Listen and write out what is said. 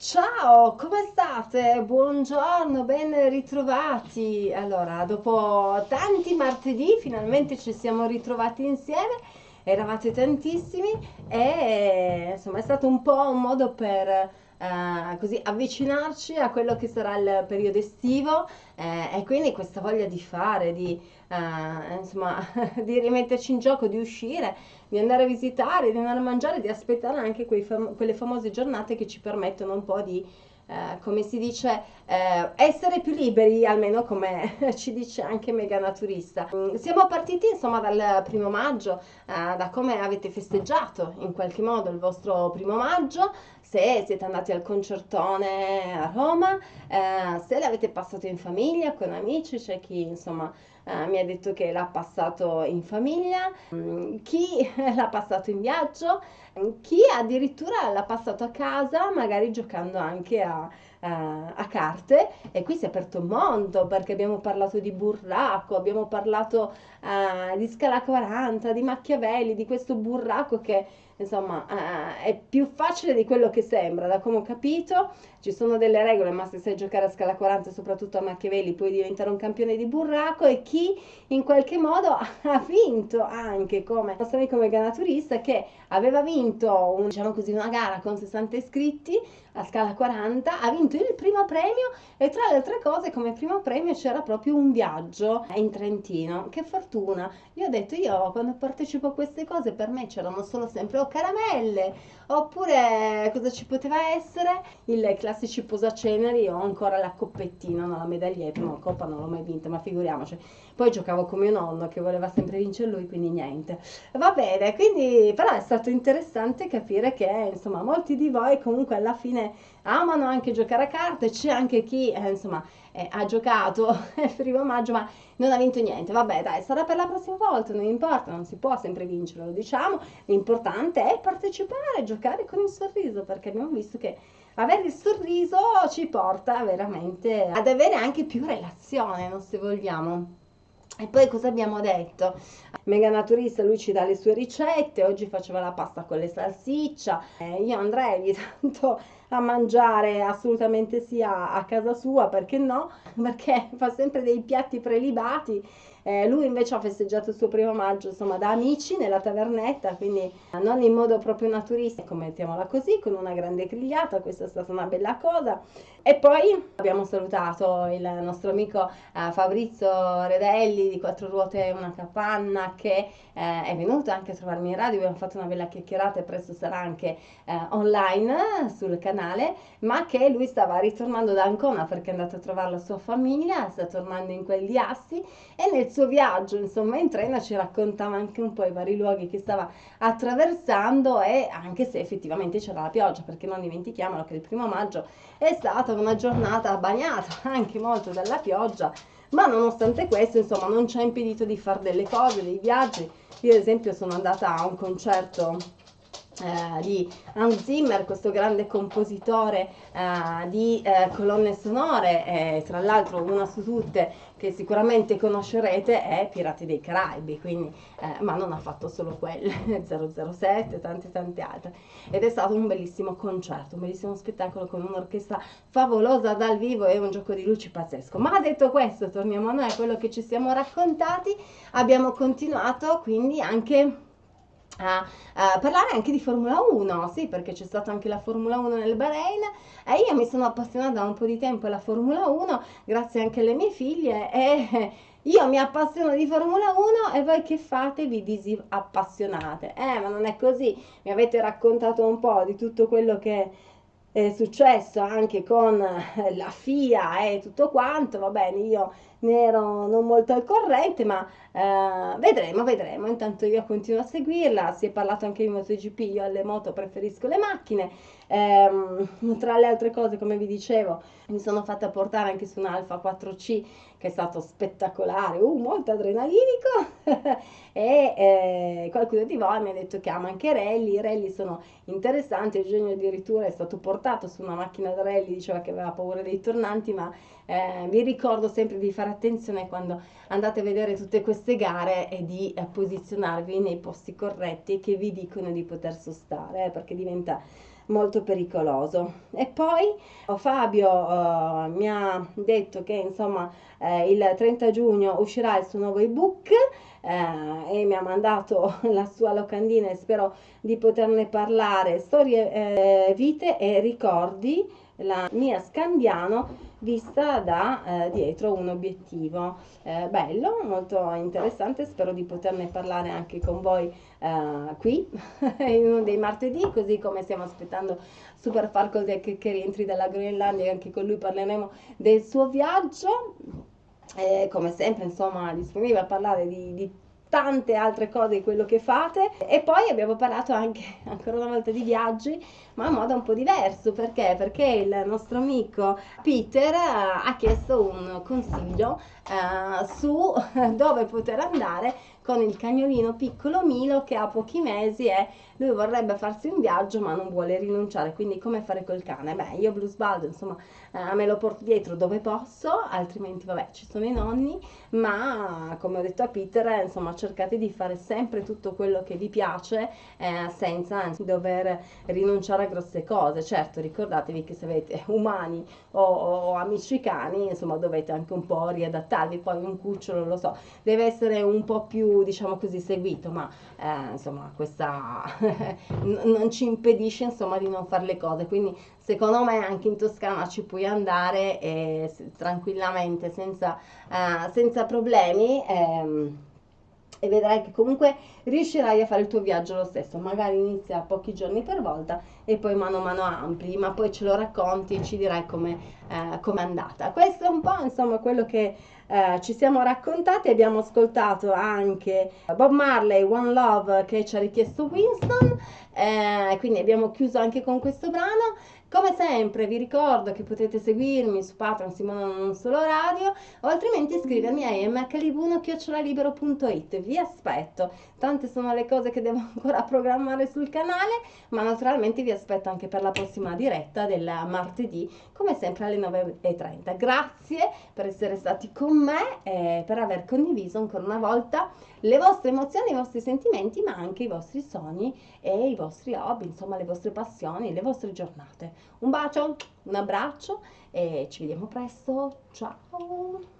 Ciao, come state? Buongiorno, ben ritrovati. Allora, dopo tanti martedì finalmente ci siamo ritrovati insieme. Eravate tantissimi e insomma è stato un po' un modo per eh, così avvicinarci a quello che sarà il periodo estivo eh, e quindi questa voglia di fare, di, eh, insomma, di rimetterci in gioco, di uscire, di andare a visitare, di andare a mangiare, di aspettare anche fam- quelle famose giornate che ci permettono un po' di, eh, come si dice, eh, essere più liberi, almeno come ci dice anche Mega Naturista. Mm, siamo partiti insomma dal primo maggio, eh, da come avete festeggiato in qualche modo il vostro primo maggio, se siete andati al concertone a Roma, eh, se l'avete passato in famiglia, con amici, c'è chi insomma eh, mi ha detto che l'ha passato in famiglia, mm, chi l'ha passato in viaggio, chi addirittura l'ha passato a casa, magari giocando anche a, a, a carte. E qui si è aperto un mondo perché abbiamo parlato di burraco, abbiamo parlato uh, di Scala 40, di Machiavelli, di questo burraco che insomma uh, è più facile di quello che sembra, da come ho capito. Ci sono delle regole, ma se sai giocare a scala 40, soprattutto a Machiavelli, puoi diventare un campione di burraco e chi in qualche modo ha vinto anche come nostro amico mega naturista che aveva vinto un, diciamo così, una gara con 60 iscritti a scala 40, ha vinto il primo premio e tra le altre cose come primo premio c'era proprio un viaggio in Trentino. Che fortuna! Io ho detto, io quando partecipo a queste cose per me c'erano solo sempre o caramelle oppure cosa ci poteva essere? I classici posaceneri o ancora la coppettina, no, la medaglietta, no, la coppa non l'ho mai vinta, ma figuriamoci. Poi giocavo con mio nonno che voleva sempre vincere lui, quindi niente. Va bene, quindi però è stato interessante capire che insomma molti di voi comunque alla fine amano anche giocare a carte, c'è anche chi eh, insomma eh, ha giocato il primo maggio ma non ha vinto niente, vabbè dai sarà per la prossima volta, non importa, non si può sempre vincere, lo diciamo, l'importante è partecipare, giocare con il sorriso perché abbiamo visto che avere il sorriso ci porta veramente ad avere anche più relazione, no, se vogliamo. E poi cosa abbiamo detto? Mega Naturista, lui ci dà le sue ricette, oggi faceva la pasta con le salsiccia, eh, io andrei ogni tanto a mangiare assolutamente sia a casa sua, perché no? Perché fa sempre dei piatti prelibati eh, lui invece ha festeggiato il suo primo maggio insomma da amici nella tavernetta, quindi non in modo proprio naturistico, mettiamola così, con una grande grigliata, questa è stata una bella cosa. E poi abbiamo salutato il nostro amico eh, Fabrizio Redelli di Quattro Ruote e una Capanna che eh, è venuto anche a trovarmi in radio, abbiamo fatto una bella chiacchierata e presto sarà anche eh, online sul canale, ma che lui stava ritornando da Ancona perché è andato a trovare la sua famiglia, sta tornando in quel di Assi. E nel suo viaggio, insomma, in treno ci raccontava anche un po' i vari luoghi che stava attraversando e anche se effettivamente c'era la pioggia, perché non dimentichiamolo che il primo maggio è stata una giornata bagnata anche molto dalla pioggia, ma nonostante questo, insomma, non ci ha impedito di fare delle cose, dei viaggi. Io ad esempio sono andata a un concerto eh, di Hans Zimmer, questo grande compositore eh, di eh, colonne sonore, tra l'altro una su tutte che sicuramente conoscerete è Pirati dei Caraibi, quindi, eh, ma non ha fatto solo quelle, 007, tante tante altre. Ed è stato un bellissimo concerto, un bellissimo spettacolo con un'orchestra favolosa dal vivo e un gioco di luci pazzesco. Ma detto questo, torniamo a noi, a quello che ci siamo raccontati, abbiamo continuato quindi anche a, a, parlare anche di Formula 1, sì, perché c'è stata anche la Formula 1 nel Bahrain e io mi sono appassionata da un po' di tempo alla Formula 1, grazie anche alle mie figlie e io mi appassiono di Formula 1 e voi che fate? Vi disappassionate. Eh, ma non è così. Mi avete raccontato un po' di tutto quello che è successo anche con la FIA e tutto quanto, va bene, io ne ero non molto al corrente, ma eh, vedremo, vedremo. Intanto io continuo a seguirla, si è parlato anche di MotoGP, io alle moto preferisco le macchine. Eh, tra le altre cose, come vi dicevo, mi sono fatta portare anche su un Alfa 4C che è stato spettacolare, uh, molto adrenalinico. E eh, qualcuno di voi mi ha detto che ama anche rally, i rally sono interessanti, Eugenio addirittura è stato portato su una macchina da rally, diceva che aveva paura dei tornanti, ma eh, vi ricordo sempre di fare attenzione quando andate a vedere tutte queste gare e di eh, posizionarvi nei posti corretti che vi dicono di poter sostare, eh, perché diventa molto pericoloso. E poi oh, Fabio uh, mi ha detto che insomma eh, il 30 giugno uscirà il suo nuovo ebook eh, e mi ha mandato la sua locandina e spero di poterne parlare. Storie, eh, vite e ricordi, la mia Scandiano vista da eh, dietro un obiettivo eh, bello, molto interessante, spero di poterne parlare anche con voi eh, qui in uno dei martedì, così come stiamo aspettando Super Falco che, che rientri dalla Groenlandia e anche con lui parleremo del suo viaggio. Come sempre, insomma, disponibile a parlare di, di tante altre cose di quello che fate. E poi abbiamo parlato anche ancora una volta di viaggi ma in modo un po' diverso. Perché? Perché il nostro amico Peter ha chiesto un consiglio uh, su dove poter andare con il cagnolino piccolo Milo che ha pochi mesi e lui vorrebbe farsi un viaggio ma non vuole rinunciare, quindi come fare col cane? Beh, io Blues Baldo, insomma, eh, me lo porto dietro dove posso, altrimenti vabbè, ci sono i nonni, ma come ho detto a Peter, insomma, cercate di fare sempre tutto quello che vi piace eh, senza dover rinunciare a grosse cose. Certo, ricordatevi che se avete umani o, o amici cani, insomma, dovete anche un po' riadattarvi, poi un cucciolo, lo so, deve essere un po' più diciamo così, seguito, ma eh, insomma questa non ci impedisce insomma di non fare le cose, quindi secondo me anche in Toscana ci puoi andare eh, tranquillamente senza, eh, senza problemi. Ehm, e vedrai che comunque riuscirai a fare il tuo viaggio lo stesso, magari inizia pochi giorni per volta e poi mano a mano ampli, ma poi ce lo racconti e ci dirai come eh, è andata. Questo è un po' insomma quello che eh, ci siamo raccontati, abbiamo ascoltato anche Bob Marley, One Love che ci ha richiesto Winston, eh, quindi abbiamo chiuso anche con questo brano. Come sempre vi ricordo che potete seguirmi su Patreon Simona Non Solo Radio o altrimenti iscrivermi a mhlibuno.it. Vi aspetto, tante sono le cose che devo ancora programmare sul canale, ma naturalmente vi aspetto anche per la prossima diretta del martedì, come sempre alle 9.30. Grazie per essere stati con me e per aver condiviso ancora una volta le vostre emozioni, i vostri sentimenti, ma anche i vostri sogni e i vostri hobby, insomma le vostre passioni, le vostre giornate. Un bacio, un abbraccio e ci vediamo presto. Ciao!